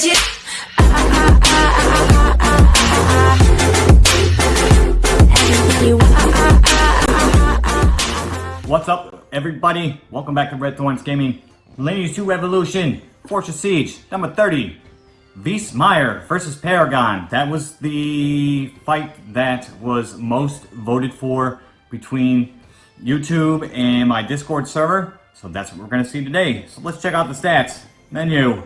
you What's up, everybody? Welcome back to Red Thorns Gaming. Lineage 2 Revolution, Fortress Siege, number 30. Wiesmeyer versus Paragon. That was the fight that was most voted for between YouTube and my Discord server. So that's what we're going to see today. So let's check out the stats. Menu.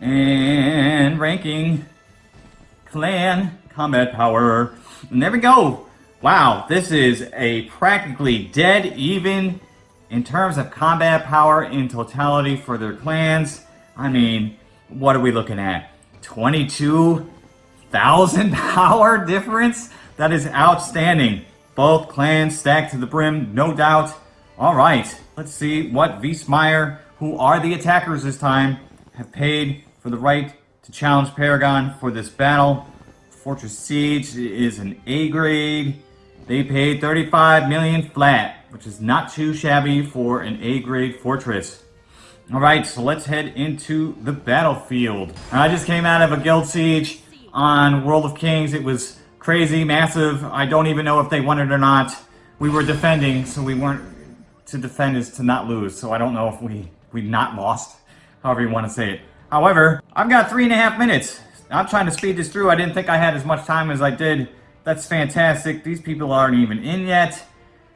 And ranking. Clan. Combat power. And there we go. Wow, this is a practically dead even in terms of combat power in totality for their clans. I mean, what are we looking at? 22,000 power difference? That is outstanding. Both clans stacked to the brim, no doubt. All right, let's see what Wiesmeyer, who are the attackers this time, have paid for the right to challenge Paragon for this battle. Fortress Siege is an A grade. They paid 35 million flat, which is not too shabby for an A-grade fortress. Alright, so let's head into the battlefield. I just came out of a guild siege on World of Kings. It was crazy, massive. I don't even know if they won it or not. We were defending, so we weren't... To defend is to not lose, so I don't know if we, we not lost, however you want to say it. However, I've got three and a half minutes. I'm trying to speed this through. I didn't think I had as much time as I did that's fantastic. These people aren't even in yet.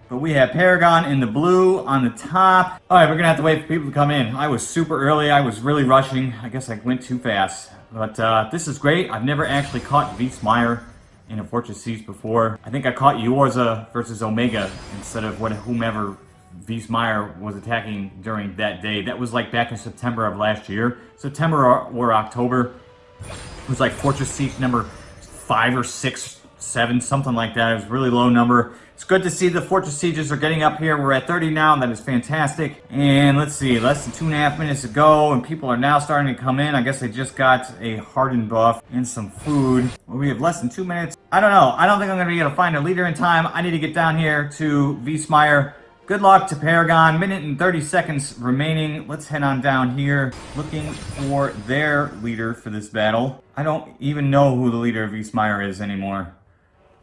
But we have Paragon in the blue on the top. All right, we're gonna have to wait for people to come in. I was super early. I was really rushing. I guess I went too fast. But uh, this is great. I've never actually caught Wiesmeyer in a Fortress Siege before. I think I caught Eorza versus Omega instead of what whomever Wiesmeyer was attacking during that day. That was like back in September of last year. September or, October. It was like Fortress Siege number five or six seven, something like that. It was really low number. It's good to see the Fortress Sieges are getting up here. We're at 30 now. And that is fantastic. And let's see, less than two and a half minutes to go, and people are now starting to come in. I guess they just got a hardened buff and some food. We have less than two minutes. I don't know. I don't think I'm going to be able to find a leader in time. I need to get down here to Wiesmeyer. Good luck to Paragon. Minute and 30 seconds remaining. Let's head on down here, looking for their leader for this battle. I don't even know who the leader of Wiesmeyer is anymore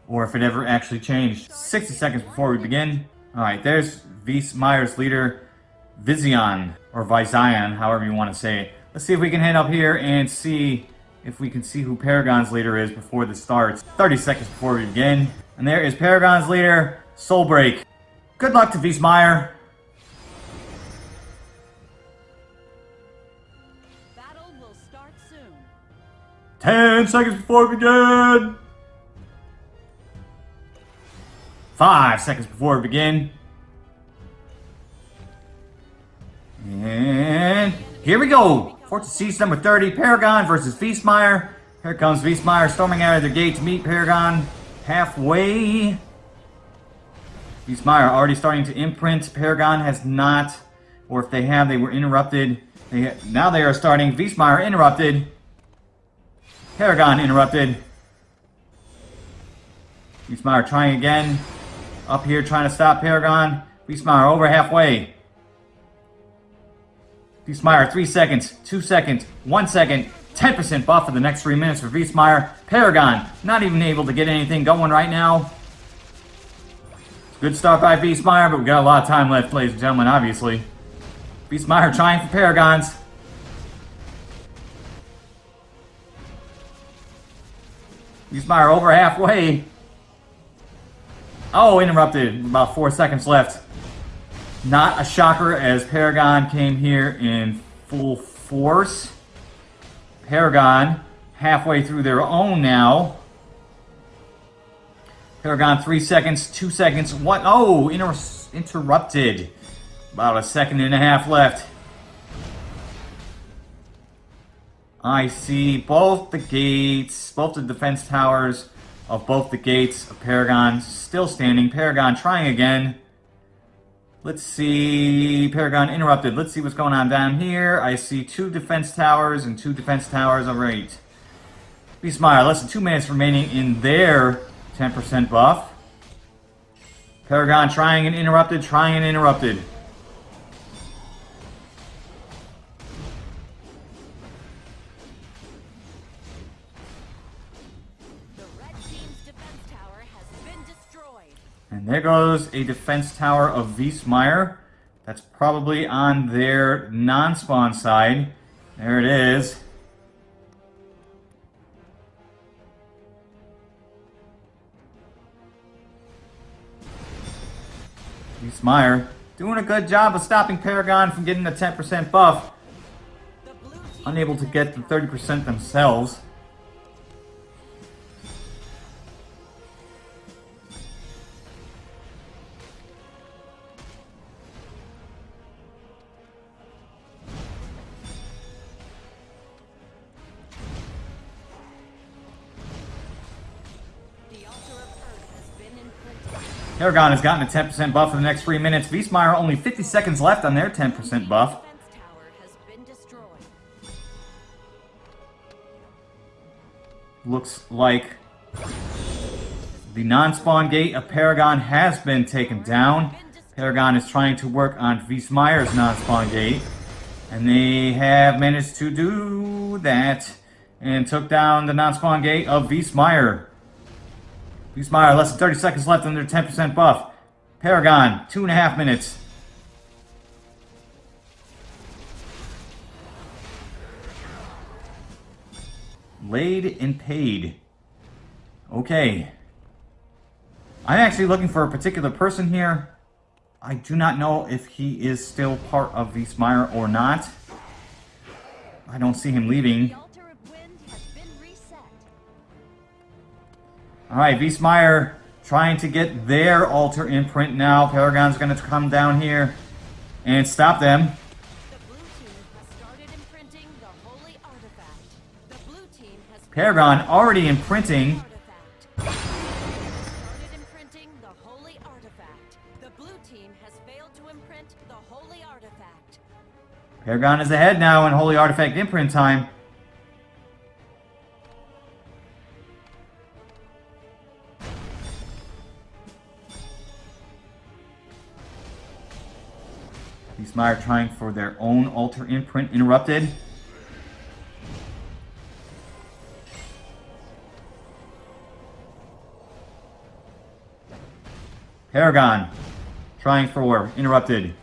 or if it ever actually changed. 60 seconds before we begin. Alright, there's Wiesmeyer's leader, Vizion, or Vizion, however you want to say it. Let's see if we can head up here and see if we can see who Paragon's leader is before this starts. 30 seconds before we begin. And there is Paragon's leader, Soulbreak. Good luck to Wiesmeyer. Battle will start soon. 10 seconds before we begin. Five seconds before we begin. And here we go. Fortress Siege number 30, Paragon versus Wiesmeyer. Here comes Wiesmeyer storming out of the gate to meet Paragon halfway. Wiesmeyer already starting to imprint. Paragon has not, or if they have, they were interrupted. They, now they are starting. Wiesmeyer interrupted. Paragon interrupted. Wiesmeyer trying again. Up here trying to stop Paragon. Wiesmeyer over halfway. Wiesmeyer, 3 seconds, 2 seconds, 1 second, 10% buff for the next 3 minutes for Wiesmeyer. Paragon, not even able to get anything going right now. Good start by Wiesmeyer, but we got a lot of time left, ladies and gentlemen, obviously. Wiesmeyer trying for Paragons. Wiesmeyer over halfway. Oh, interrupted. About four seconds left. Not a shocker as Paragon came here in full force. Paragon halfway through their own now. Paragon three seconds, two seconds. What? Oh, inter interrupted. About a second and a half left. I see both the gates, both the defense towers of both the gates of Paragon still standing. Paragon trying again. Let's see. Paragon interrupted. Let's see what's going on down here. I see two defense towers and two defense towers. All right. Wiesmeyer, less than two minutes remaining in their 10% buff. Paragon trying and interrupted, trying and interrupted. And there goes a defense tower of Wiesmeyer. That's probably on their non-spawn side. There it is. Wiesmeyer doing a good job of stopping Paragon from getting the 10% buff. Unable to get the 30% themselves. Paragon has gotten a 10% buff for the next 3 minutes. Wiesmeyer only 50 seconds left on their 10% buff. Looks like the non-spawn gate of Paragon has been taken down. Paragon is trying to work on Wiesmeyer's non-spawn gate. And they have managed to do that. And took down the non-spawn gate of Wiesmeyer. Wiesmeyer, less than 30 seconds left under 10% buff. Paragon, two and a half minutes. Laid and paid. Okay. I'm actually looking for a particular person here. I do not know if he is still part of Wiesmeyer or not. I don't see him leaving. Alright, Wiesmeyer trying to get their altar imprint now. Paragon's going to come down here and stop them. Paragon already imprinting. Imprinting imprint. Paragon is ahead now in Holy Artifact imprint time. Wiesmeyer trying for their own altar imprint interrupted. Paragon trying for interrupted.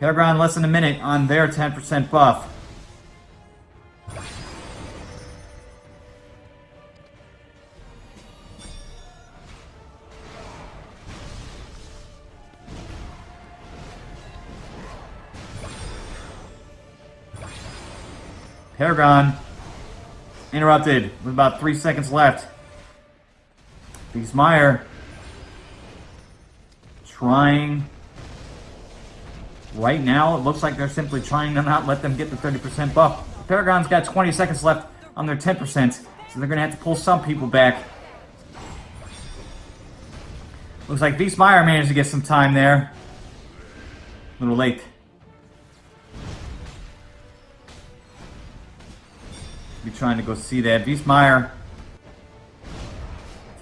Paragon less than a minute on their 10% buff. Paragon interrupted with about three seconds left. Wiesmeyer trying Right now, it looks like they're simply trying to not let them get the 30% buff. Paragon's got 20 seconds left on their 10%, so they're going to have to pull some people back. Looks like Wiesmeyer managed to get some time there. A little late. Be trying to go see that. Wiesmeyer.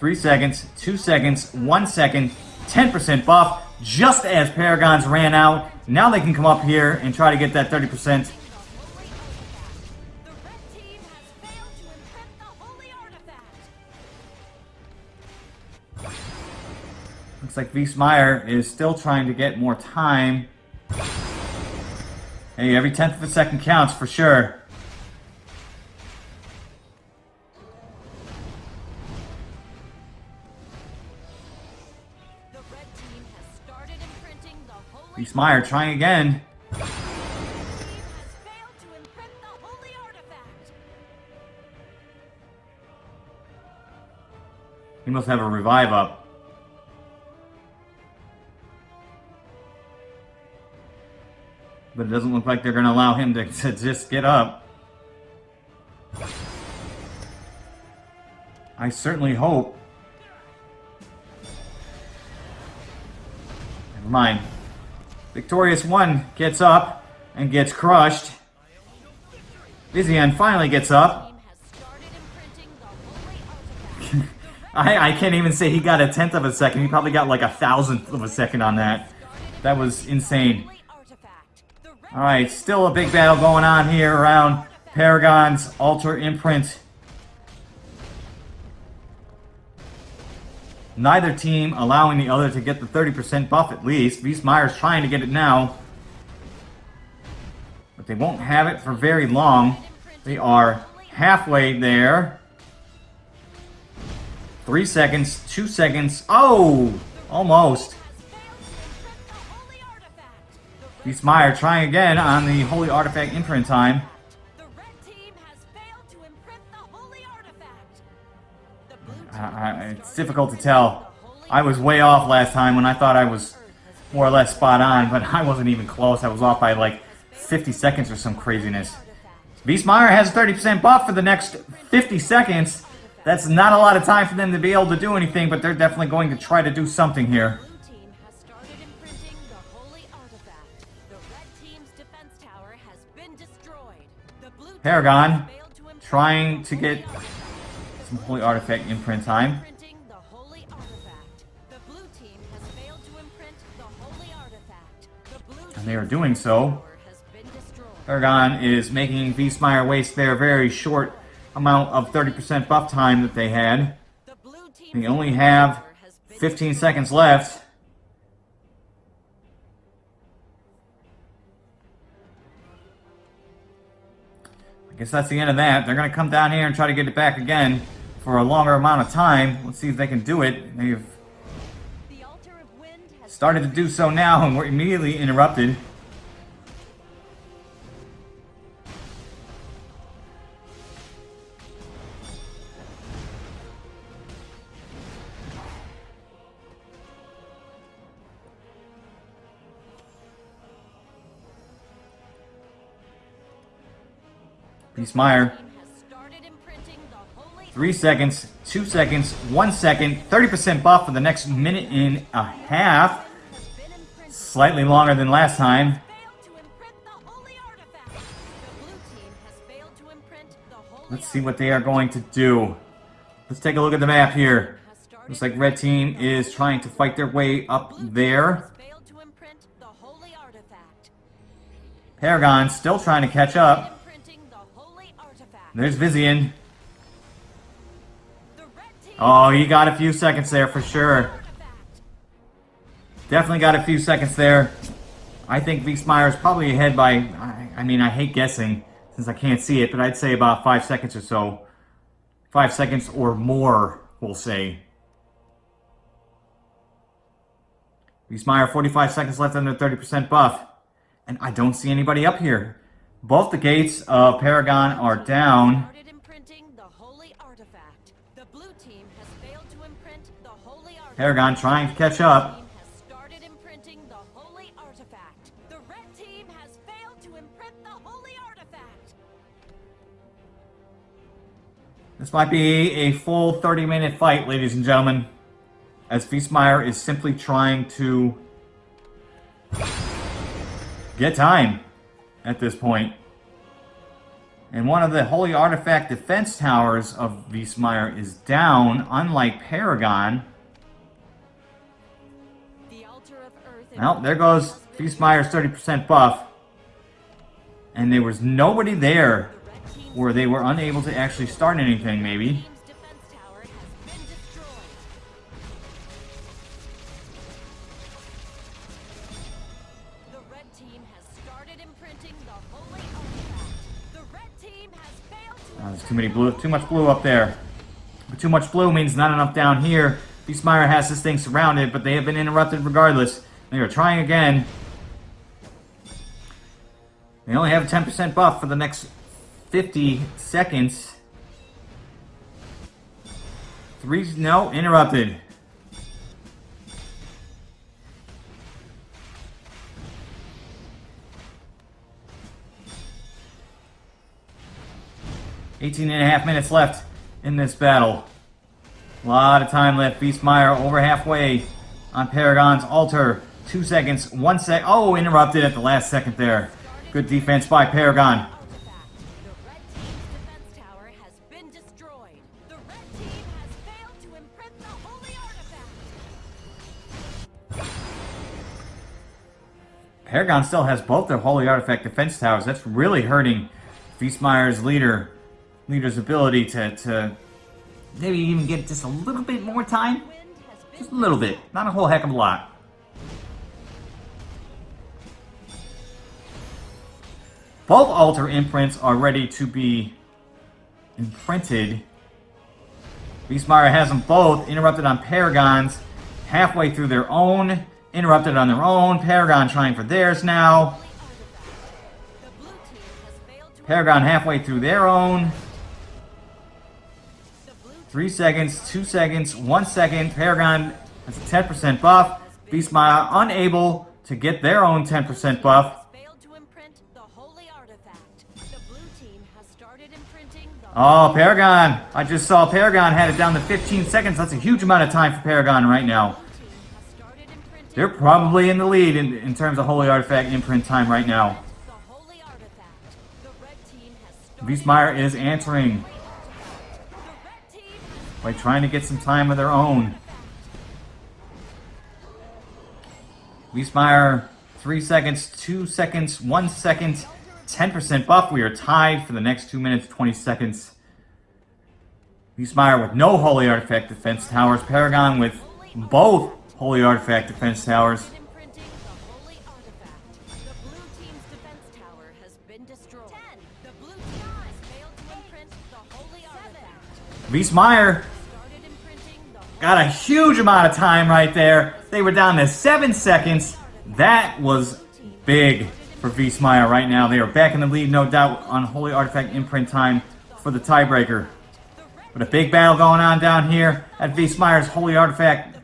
Three seconds, two seconds, one second, 10% buff, just as Paragons ran out. Now they can come up here and try to get that 30%. The holy artifact. The red team has failed to imprint the holy artifact. Looks like Wiesmeyer is still trying to get more time. Hey, every tenth of a second counts for sure. Imprint the holy artifact. He must have a revive up. But it doesn't look like they're going to allow him to, to just get up. I certainly hope. Never mind. Victorious One gets up and gets crushed. Vizian finally gets up. I, I can't even say he got a tenth of a second. He probably got like a thousandth of a second on that. That was insane. Alright, still a big battle going on here around Paragon's Altar Imprint. Neither team allowing the other to get the 30% buff at least. Wiesmeyer's trying to get it now. But they won't have it for very long. They are halfway there. Three seconds, two seconds. Oh! Almost. Wiesmeyer trying again on the Holy Artifact imprint time. I, it's difficult to tell. I was way off last time when I thought I was more or less spot on, but I wasn't even close. I was off by like 50 seconds or some craziness. Wiesmeyer has a 30% buff for the next 50 seconds. That's not a lot of time for them to be able to do anything, but they're definitely going to try to do something here. Paragon trying to get some Holy Artifact imprint time. Imprinting the holy artifact. The blue team has failed to imprint the holy artifact. The blue And they are doing so. tower has been destroyed. Paragon is making Wiesmeyer waste their very short amount of 30% buff time that they had. The They only have tower has been 15 seconds left. I guess that's the end of that. They're going to come down here and try to get it back again for a longer amount of time. Let's see if they can do it. They've started to do so now and we're immediately interrupted. Beastmeyer. team Three seconds, two seconds, one second, 30% buff for the next minute and a half. Slightly longer than last time. Let's see what they are going to do. Let's take a look at the map here. Looks like red team is trying to fight their way up there. Paragon still trying to catch up. There's Vizian. Oh, he got a few seconds there for sure. Definitely got a few seconds there. I think Wiesmeyer is probably ahead by, I, I mean, I hate guessing since I can't see it, but I'd say about five seconds or so. Five seconds or more, we'll say. Wiesmeyer, 45 seconds left under 30% buff. And I don't see anybody up here. Both the gates of Paragon are down. Paragon trying to catch up. team has started imprinting the holy artifact. The red team has failed to imprint the holy artifact. This might be a full 30 minute fight, ladies and gentlemen. As Wiesmeyer is simply trying to get time at this point. And one of the Holy Artifact defense towers of Wiesmeyer is down, unlike Paragon. Well, there goes Wiesmeyer's 30% buff. And there was nobody there where they were unable to actually start anything, maybe. Oh, there's too many blue, too much blue up there. But too much blue means not enough down here. Beastmeyer has this thing surrounded, but they have been interrupted regardless. They are trying again. They only have a 10% buff for the next 50 seconds. Three, no, interrupted. Eighteen and a half minutes left in this battle. A lot of time left. Beastmeyer over halfway on Paragon's altar. Two seconds, one sec. Oh, interrupted at the last second there. Good defense by Paragon. Paragon still has both their Holy Artifact defense towers. That's really hurting Feastmeyer's leader, leader's ability to, to maybe even get just a little bit more time. Just a little bit. Not a whole heck of a lot. Both altar imprints are ready to be imprinted. Beastmeyer has them both interrupted on Paragons, halfway through their own, interrupted on their own. Paragon trying for theirs now. Paragon halfway through their own. Three seconds, two seconds, one second. Paragon has a 10% buff. Beastmeyer unable to get their own 10% buff. Oh, Paragon. I just saw Paragon had it down to 15 seconds. That's a huge amount of time for Paragon right now. They're probably in the lead in, in terms of Holy Artifact imprint time right now. Beastmeyer is answering by trying to get some time of their own. Beastmeyer, 3 seconds, 2 seconds, 1 second, 10% buff. We are tied for the next 2 minutes, 20 seconds. Beastmeyer with no Holy Artifact defense towers. Paragon with both Holy Artifact defense towers. holy got a huge amount of time right there. They were down to 7 seconds. That was big for Beastmeyer right now. They are back in the lead, no doubt, on Holy Artifact imprint time for the tiebreaker. But a big battle going on down here at Beastmeyer's Holy Artifact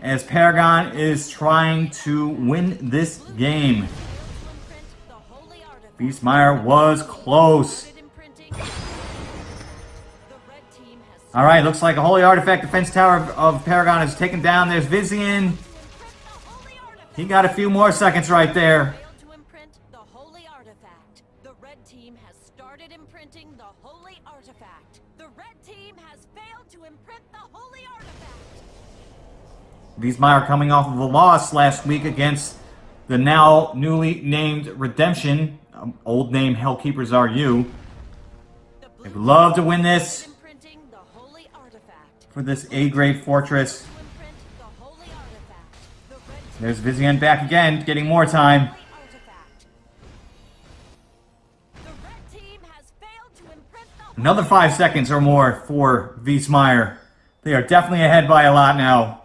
as Paragon is trying to win this game. Beastmeyer was close. All right, looks like a Holy Artifact defense tower of, of Paragon is taken down. There's Vizian. He got a few more seconds right there. Wiesmeyer coming off of a loss last week against the now newly named Redemption, um, old name Hellkeepers Are You. They would love to win this for this A-grade fortress. There's Vizian back again, getting more time. Another five seconds or more for Wiesmeyer. They are definitely ahead by a lot now.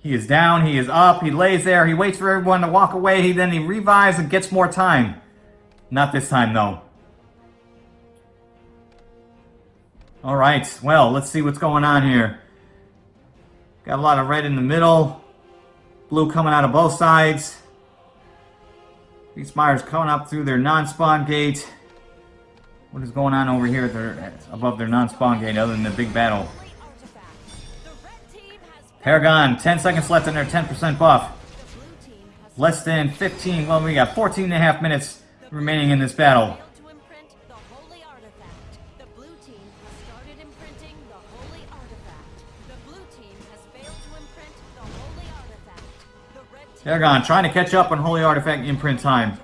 He is down, he is up, he lays there, he waits for everyone to walk away, he then he revives and gets more time. Not this time though. Alright, well, let's see what's going on here. Got a lot of red in the middle. Blue coming out of both sides. These Myers coming up through their non-spawn gate. What is going on over here their, above their non-spawn gate other than the big battle? Paragon, 10 seconds left in their 10% buff. the blue team has Less than 15, well, we got 14 and a half minutes remaining in this battle. failed to imprint the holy artifact. The blue team has started imprinting the holy artifact. The blue team has failed to imprint the holy artifact. The red team Paragon trying to catch up on Holy Artifact imprint time.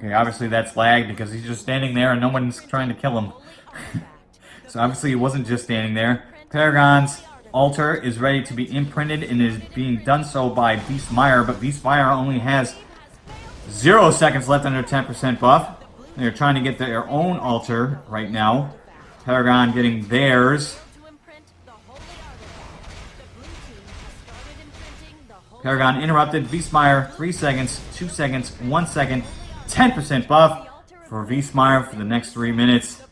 Okay, obviously that's lag because he's just standing there and no one's trying to kill him. So obviously he wasn't just standing there. Paragon's altar is ready to be imprinted and is being done so by Beastmeyer, but Beastmeyer only has zero seconds left under 10% buff. They're trying to get their own altar right now. Paragon getting theirs. Paragon interrupted. Beastmeyer, 3 seconds, 2 seconds, 1 second, 10% buff for Beastmeyer for the next 3 minutes.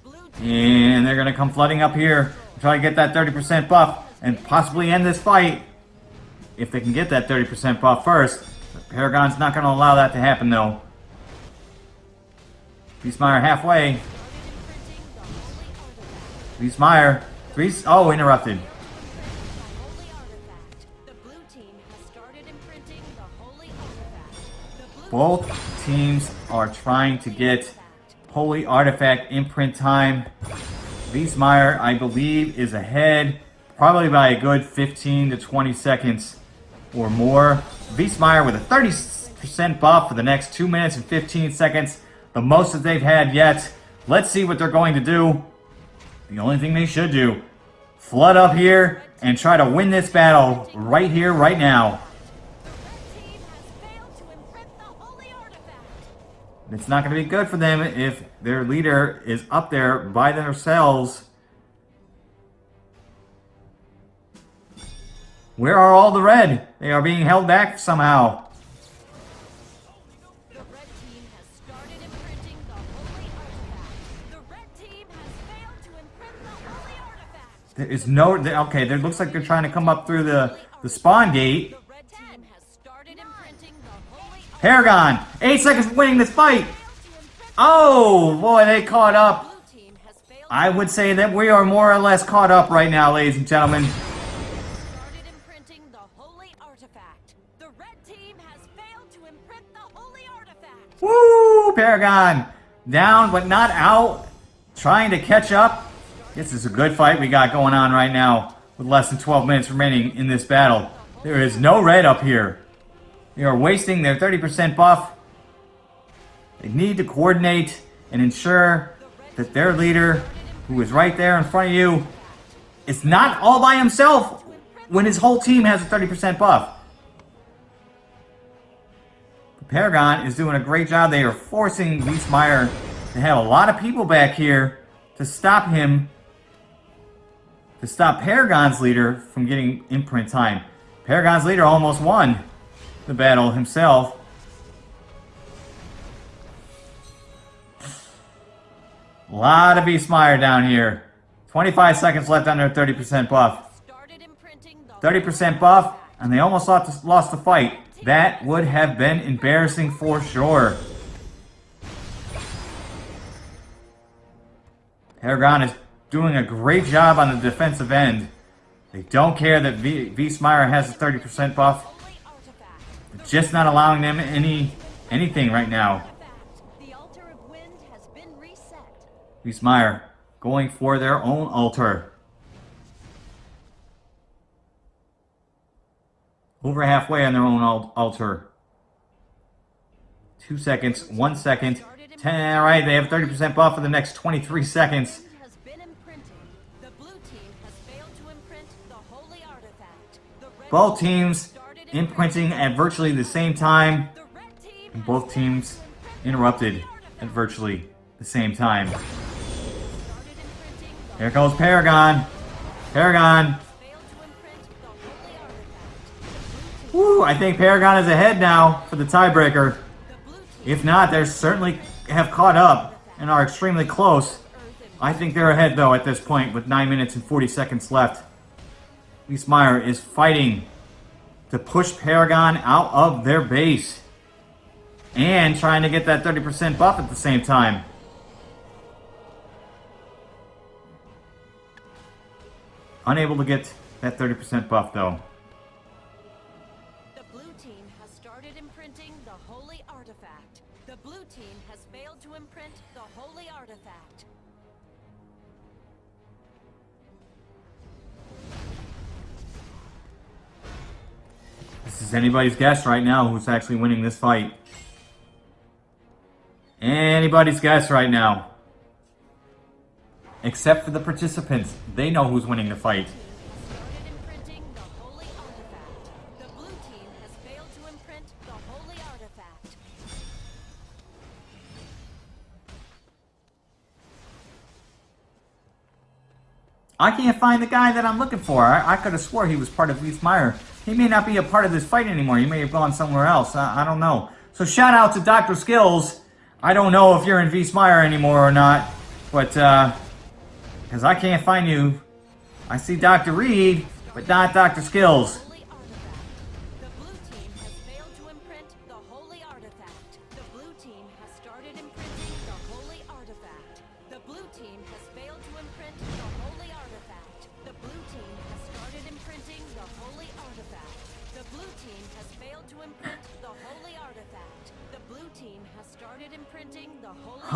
And they're going to come flooding up here try to get that 30% buff and possibly end this fight. If they can get that 30% buff first. But Paragon's not going to allow that to happen though. Beastmeyer halfway. Beastmeyer, three. Oh, interrupted. Both teams are trying to get Holy Artifact imprint time. Wiesmeyer, I believe, is ahead, probably by a good 15 to 20 seconds or more. Wiesmeyer with a 30% buff for the next 2 minutes and 15 seconds, the most that they've had yet. Let's see what they're going to do. The only thing they should do, flood up here and try to win this battle right here, right now. It's not going to be good for them if their leader is up there by themselves. Where are all the red? They are being held back somehow. The red team has started imprinting the holy artifact. The red team has failed to imprint the holy artifact. There is no... Okay, there looks like they're trying to come up through the, the spawn gate. Paragon! Eight seconds for winning this fight! failed to imprint Oh, boy, they caught up. blue team has failed I would say that we are more or less caught up right now, ladies and gentlemen. started imprinting the holy artifact. The red team has failed to imprint the holy artifact. Woo! Paragon! Down, but not out. Trying to catch up. This is a good fight we got going on right now. With less than 12 minutes remaining in this battle. There is no red up here. They are wasting their 30% buff. They need to coordinate and ensure that their leader, who is right there in front of you, is not all by himself when his whole team has a 30% buff. Paragon is doing a great job. They are forcing Wiesmeyer to have a lot of people back here to stop him, to stop Paragon's leader from getting imprint time. Paragon's leader almost won the battle himself. A lot of Wiesmeyer down here. 25 seconds left under 30% buff. Started imprinting the 30% buff, and they almost lost lost the fight. That would have been embarrassing for sure. Paragon is doing a great job on the defensive end. They don't care that v- has a 30% buff. Just not allowing them any anything right now. Wiesmeyer going for their own altar. Over halfway on their own al- altar. Two seconds, one second, ten. All right, they have 30% buff for the next 23 seconds. Both teams imprinting at virtually the same time. And both teams interrupted at virtually the same time. Here goes Paragon. Paragon. Woo, I think Paragon is ahead now for the tiebreaker. If not, they certainly have caught up and are extremely close. I think they're ahead though at this point with 9 minutes and 40 seconds left. Wiesmeyer is fighting to push Paragon out of their base. And trying to get that 30% buff at the same time. Unable to get that 30% buff though. Is anybody's guess right now who's actually winning this fight. Anybody's guess right now. Except for the participants. They know who's winning the fight. I can't find the guy that I'm looking for. I, I could have swore he was part of Wiesmeyer. He may not be a part of this fight anymore. He may have gone somewhere else. I, I don't know. So shout out to Dr. Skills. I don't know if you're in Wiesmeyer anymore or not. But, uh, because I can't find you. I see Dr. Reed, but not Dr. Skills.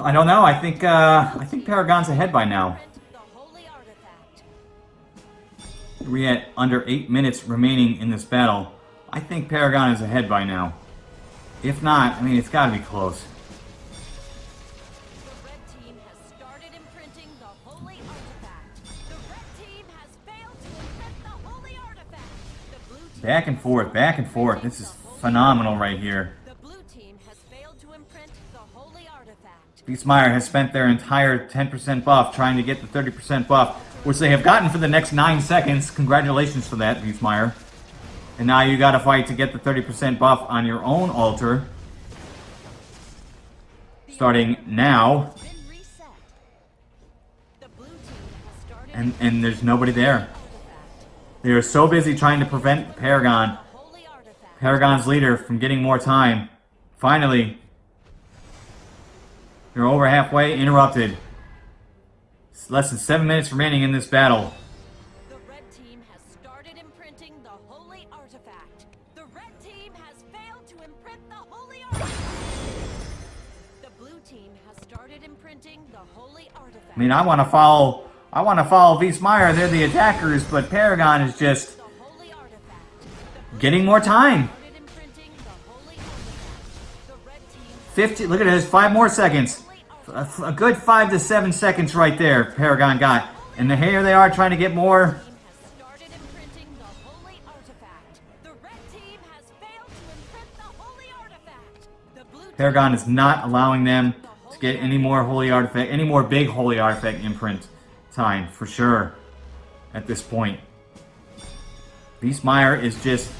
I don't know. I think uh, I think Paragon's ahead by now. We're at under eight minutes remaining in this battle. I think Paragon is ahead by now. If not, I mean, it's got to be close. Back and forth, back and forth. This is phenomenal right here. Beastmeyer has spent their entire 10% buff trying to get the 30% buff, which they have gotten for the next 9 seconds. Congratulations for that, Beastmeyer. And now you gotta fight to get the 30% buff on your own altar. Starting now. And, and there's nobody there. They are so busy trying to prevent Paragon. Paragon's leader, from getting more time. Finally, they're over halfway, interrupted. It's less than 7 minutes remaining in this battle. The red team has started imprinting the holy artifact. The red team has failed to imprint the holy artifact. The blue team has started imprinting the holy artifact. I mean, I want to follow. I want to follow Beastmeyer. They're the attackers, but Paragon is just the holy artifact. The getting more time. 50. Look at this. Five more seconds. A, a good five to seven seconds right there. Paragon got, and here they are trying to get more. Paragon is not allowing them to get any more holy artifact, any more big holy artifact imprint time for sure. At this point, Beastmeyer is just.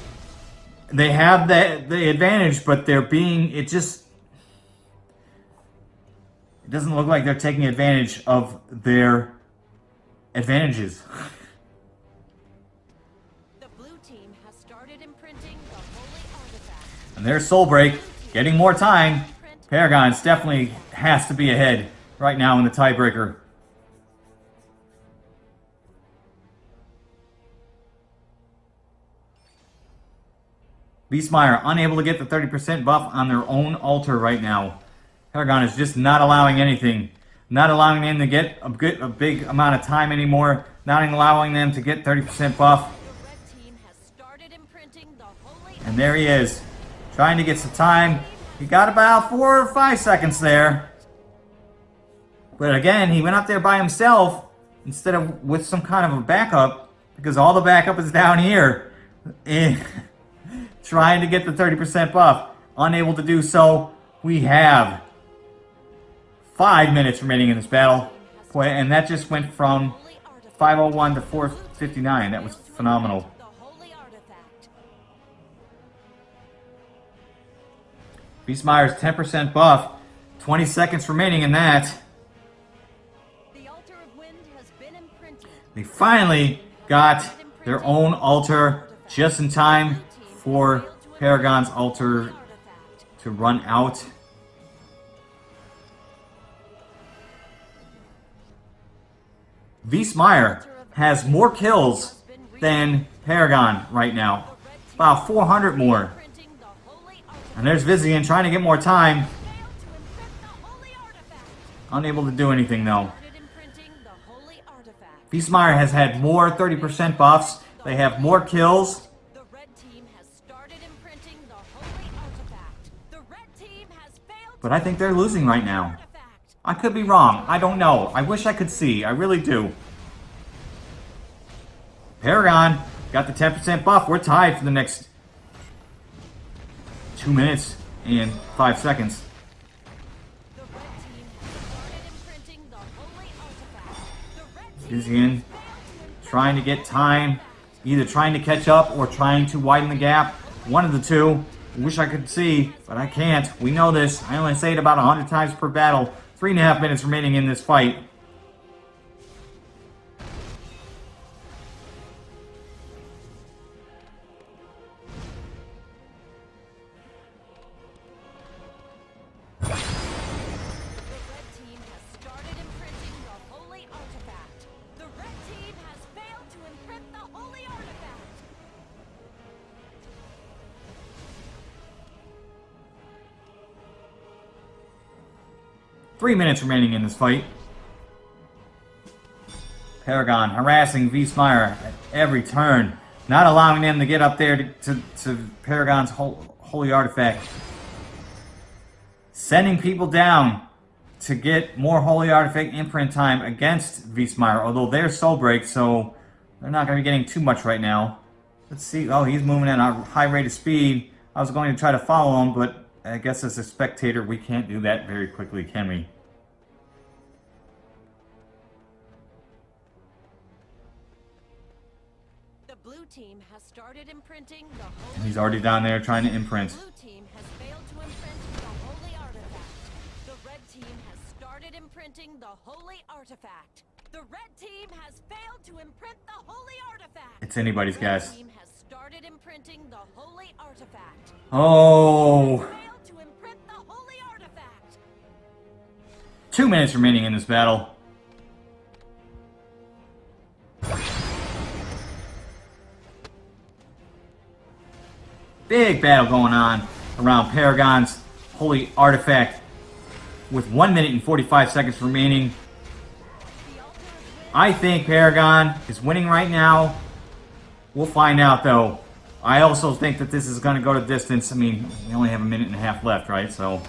They have the the advantage, but they're being. It just. It doesn't look like they're taking advantage of their advantages. The blue team has started imprinting the holy artifact. And there's Soul Break getting more time. Paragon's definitely has to be ahead right now in the tiebreaker. Beastmeyer unable to get the 30% buff on their own altar right now. Paragon is just not allowing anything. Not allowing them to get a, good, a big amount of time anymore. Not allowing them to get 30% buff. The red team has started imprinting the holy And there he is, trying to get some time. He got about four or five seconds there. But again, he went up there by himself instead of with some kind of a backup because all the backup is down here. Eh, trying to get the 30% buff. Unable to do so. We have five minutes remaining in this battle. Boy, And that just went from 501 to 459. That was phenomenal. Beastmeyer's 10% buff. 20 seconds remaining in that. They finally got their own altar just in time for Paragon's altar to run out. Beastmeyer has more kills than Paragon right now. About 400 more. And there's Vizian trying to get more time. Unable to do anything though. Beastmeyer has had more 30% buffs. They have more kills. But I think they're losing right now. I could be wrong. I don't know. I wish I could see. I really do. Paragon got the 10% buff. We're tied for the next two minutes and five seconds. Imprint trying to get time, either trying to catch up or trying to widen the gap. One of the two. Wish I could see, but I can't. We know this. I only say it about 100 times per battle. Three and a half minutes remaining in this fight. Three minutes remaining in this fight. Paragon harassing V at every turn, not allowing them to get up there to, to, to Paragon's hol holy artifact. Sending people down to get more holy artifact imprint time against V although they're soul break, so they're not going to be getting too much right now. Let's see. Oh, he's moving at a high rate of speed. I was going to try to follow him, but I guess as a spectator, we can't do that very quickly, can we? Team has started imprinting the holy He's already down there trying to imprint. blue team has failed to imprint the holy artifact. The red team has started imprinting the holy artifact. The red team has failed to imprint the holy artifact. It's anybody's guess. team has started imprinting the holy artifact. Oh, Failed to imprint the holy artifact. two minutes remaining in this battle. Big battle going on around Paragon's holy artifact with 1 minute and 45 seconds remaining. I think Paragon is winning right now. We'll find out though. I also think that this is going to go to distance. I mean, we only have a minute and a half left, right? So,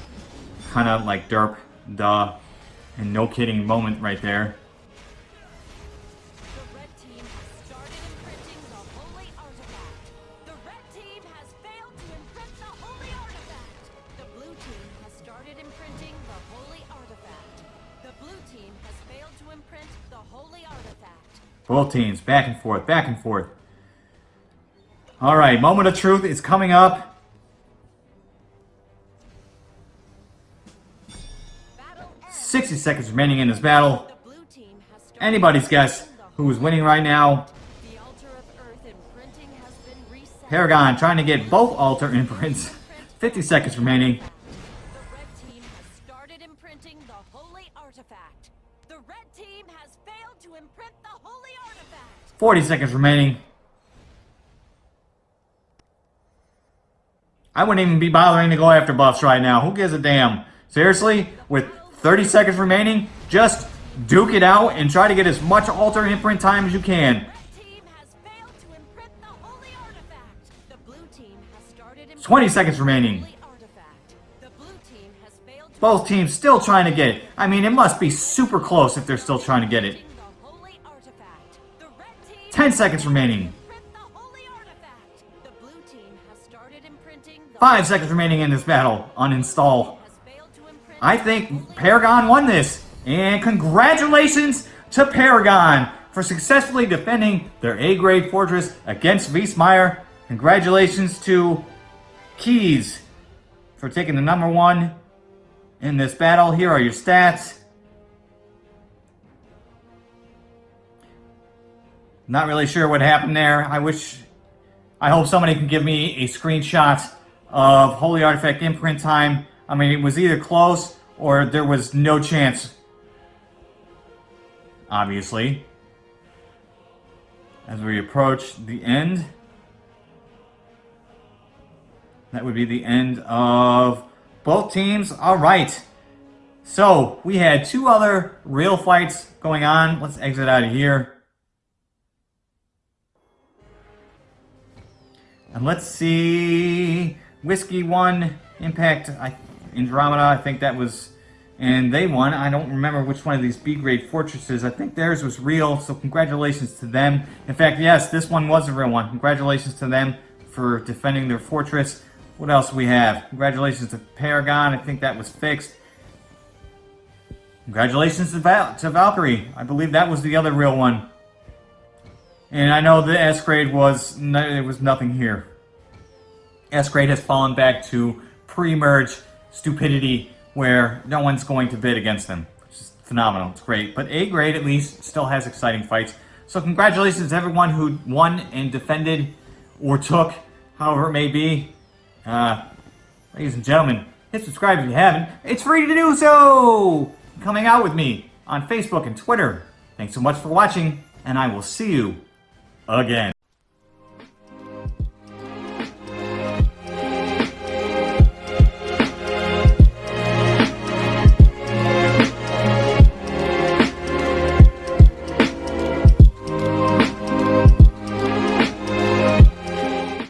kind of like derp, duh, and no kidding moment right there. Both teams back and forth, back and forth. All right, moment of truth is coming up. 60 seconds remaining in this battle. Anybody's guess who is winning right now. Paragon trying to get both altar imprints. 50 seconds remaining. 40 seconds remaining. I wouldn't even be bothering to go after buffs right now. Who gives a damn? Seriously? With 30 seconds remaining, just duke it out and try to get as much altar imprint time as you can. 20 seconds remaining. Both teams still trying to get it. I mean, it must be super close if they're still trying to get it. Started seconds remaining. 5 seconds remaining in this battle. Uninstall. has failed to imprint I think Paragon won this. And congratulations to Paragon for successfully defending their A-grade fortress against Wiesmeyer. Congratulations to Keys for taking the number one in this battle. Here are your stats. Not really sure what happened there. I wish, I hope somebody can give me a screenshot of Holy Artifact imprint time. I mean, it was either close or there was no chance. Obviously. As we approach the end. That would be the end of both teams. All right. So, we had two other real fights going on. Let's exit out of here. And let's see. Whiskey won. Impact I, Andromeda. I think that was. And they won. I don't remember which one of these B grade fortresses. I think theirs was real. So congratulations to them. In fact, yes, this one was a real one. Congratulations to them for defending their fortress. What else we have? Congratulations to Paragon. I think that was fixed. Congratulations to, Val to Valkyrie. I believe that was the other real one. And I know the S grade was no, there was nothing here. S grade has fallen back to pre-merge stupidity where no one's going to bid against them. It's just phenomenal. It's great. But A grade at least still has exciting fights. So congratulations to everyone who won and defended or took, however it may be. Uh, ladies and gentlemen, hit subscribe if you haven't. It's free to do so! Coming out with me on Facebook and Twitter. Thanks so much for watching, and I will see you again.